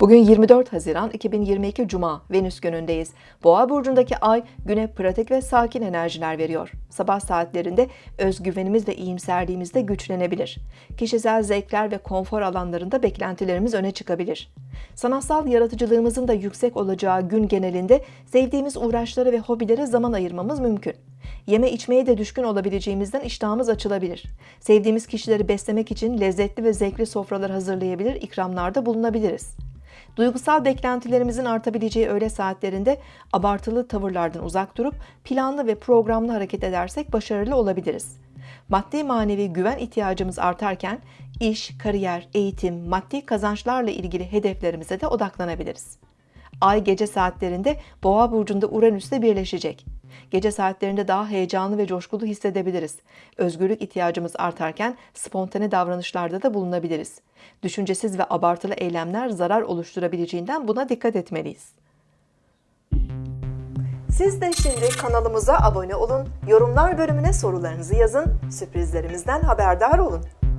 Bugün 24 Haziran 2022 Cuma Venüs günündeyiz. Boğa burcundaki ay güne pratik ve sakin enerjiler veriyor. Sabah saatlerinde özgüvenimiz ve iyimserliğimiz de güçlenebilir. Kişisel zevkler ve konfor alanlarında beklentilerimiz öne çıkabilir. Sanatsal yaratıcılığımızın da yüksek olacağı gün genelinde sevdiğimiz uğraşlara ve hobilere zaman ayırmamız mümkün. Yeme içmeye de düşkün olabileceğimizden iştahımız açılabilir. Sevdiğimiz kişileri beslemek için lezzetli ve zevkli sofralar hazırlayabilir, ikramlarda bulunabiliriz. Duygusal beklentilerimizin artabileceği öğle saatlerinde abartılı tavırlardan uzak durup planlı ve programlı hareket edersek başarılı olabiliriz. Maddi manevi güven ihtiyacımız artarken iş, kariyer, eğitim, maddi kazançlarla ilgili hedeflerimize de odaklanabiliriz. Ay gece saatlerinde Boğa burcunda Uranüs'le birleşecek. Gece saatlerinde daha heyecanlı ve coşkulu hissedebiliriz. Özgürlük ihtiyacımız artarken spontane davranışlarda da bulunabiliriz. Düşüncesiz ve abartılı eylemler zarar oluşturabileceğinden buna dikkat etmeliyiz. Siz de şimdi kanalımıza abone olun, yorumlar bölümüne sorularınızı yazın, sürprizlerimizden haberdar olun.